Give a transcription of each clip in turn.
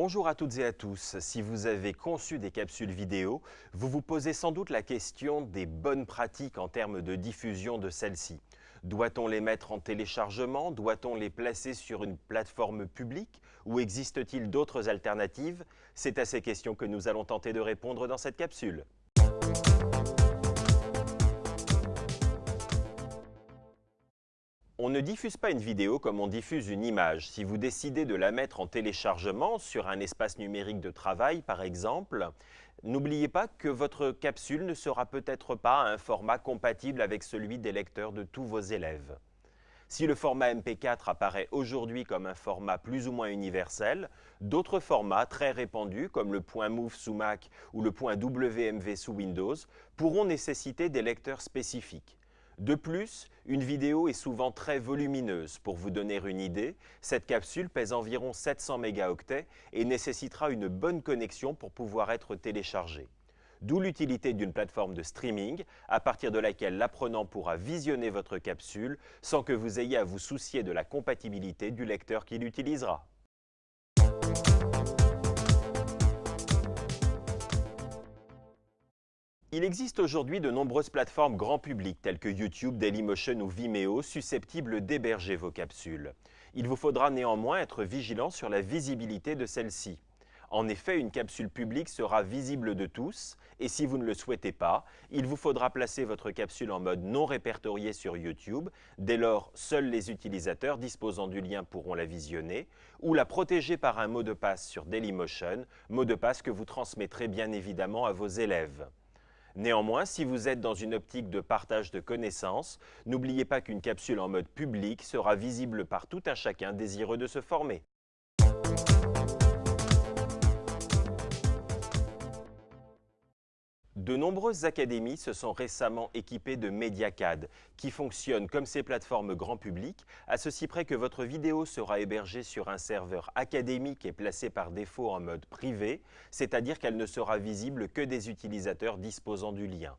Bonjour à toutes et à tous. Si vous avez conçu des capsules vidéo, vous vous posez sans doute la question des bonnes pratiques en termes de diffusion de celles-ci. Doit-on les mettre en téléchargement? Doit-on les placer sur une plateforme publique? Ou existe-t-il d'autres alternatives? C'est à ces questions que nous allons tenter de répondre dans cette capsule. On ne diffuse pas une vidéo comme on diffuse une image. Si vous décidez de la mettre en téléchargement sur un espace numérique de travail, par exemple, n'oubliez pas que votre capsule ne sera peut-être pas un format compatible avec celui des lecteurs de tous vos élèves. Si le format MP4 apparaît aujourd'hui comme un format plus ou moins universel, d'autres formats très répandus comme le .move sous Mac ou le .wmv sous Windows pourront nécessiter des lecteurs spécifiques. De plus, une vidéo est souvent très volumineuse. Pour vous donner une idée, cette capsule pèse environ 700 mégaoctets et nécessitera une bonne connexion pour pouvoir être téléchargée. D'où l'utilité d'une plateforme de streaming, à partir de laquelle l'apprenant pourra visionner votre capsule sans que vous ayez à vous soucier de la compatibilité du lecteur qu'il utilisera. Il existe aujourd'hui de nombreuses plateformes grand public telles que YouTube, Dailymotion ou Vimeo susceptibles d'héberger vos capsules. Il vous faudra néanmoins être vigilant sur la visibilité de celles-ci. En effet, une capsule publique sera visible de tous et si vous ne le souhaitez pas, il vous faudra placer votre capsule en mode non répertorié sur YouTube. Dès lors, seuls les utilisateurs disposant du lien pourront la visionner ou la protéger par un mot de passe sur Dailymotion, mot de passe que vous transmettrez bien évidemment à vos élèves. Néanmoins, si vous êtes dans une optique de partage de connaissances, n'oubliez pas qu'une capsule en mode public sera visible par tout un chacun désireux de se former. De nombreuses académies se sont récemment équipées de MediaCAD, qui fonctionnent comme ces plateformes grand public, à ceci près que votre vidéo sera hébergée sur un serveur académique et placé par défaut en mode privé, c'est-à-dire qu'elle ne sera visible que des utilisateurs disposant du lien.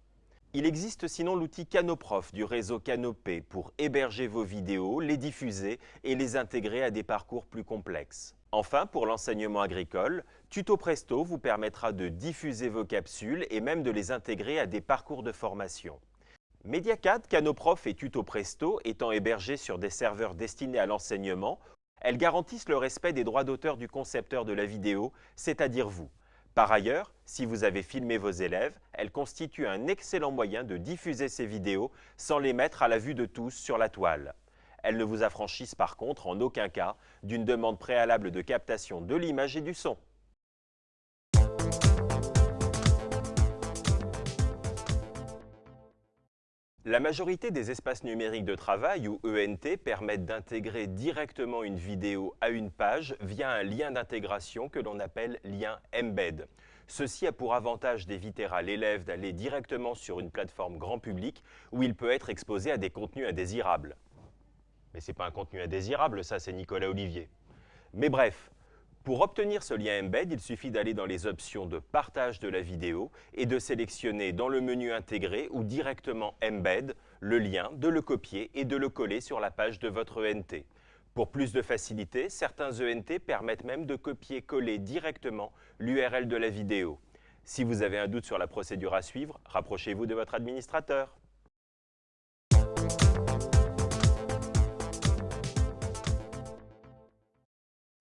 Il existe sinon l'outil Canoprof du réseau Canopé pour héberger vos vidéos, les diffuser et les intégrer à des parcours plus complexes. Enfin, pour l'enseignement agricole, Tuto Presto vous permettra de diffuser vos capsules et même de les intégrer à des parcours de formation. Mediacad, Canoprof et Tuto Presto étant hébergés sur des serveurs destinés à l'enseignement, elles garantissent le respect des droits d'auteur du concepteur de la vidéo, c'est-à-dire vous. Par ailleurs, si vous avez filmé vos élèves, elles constituent un excellent moyen de diffuser ces vidéos sans les mettre à la vue de tous sur la toile. Elles ne vous affranchissent par contre en aucun cas d'une demande préalable de captation de l'image et du son. La majorité des espaces numériques de travail, ou ENT, permettent d'intégrer directement une vidéo à une page via un lien d'intégration que l'on appelle lien embed. Ceci a pour avantage d'éviter à l'élève d'aller directement sur une plateforme grand public où il peut être exposé à des contenus indésirables. Mais ce n'est pas un contenu indésirable, ça c'est Nicolas Olivier. Mais bref, pour obtenir ce lien embed, il suffit d'aller dans les options de partage de la vidéo et de sélectionner dans le menu intégré ou directement embed le lien, de le copier et de le coller sur la page de votre ENT. Pour plus de facilité, certains ENT permettent même de copier-coller directement l'URL de la vidéo. Si vous avez un doute sur la procédure à suivre, rapprochez-vous de votre administrateur.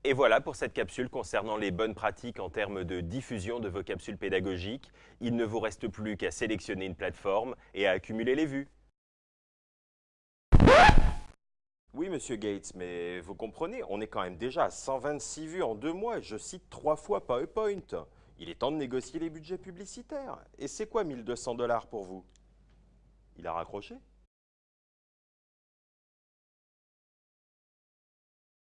Et voilà pour cette capsule concernant les bonnes pratiques en termes de diffusion de vos capsules pédagogiques. Il ne vous reste plus qu'à sélectionner une plateforme et à accumuler les vues. Oui, monsieur Gates, mais vous comprenez, on est quand même déjà à 126 vues en deux mois je cite trois fois PowerPoint. Il est temps de négocier les budgets publicitaires. Et c'est quoi 1200 dollars pour vous? Il a raccroché?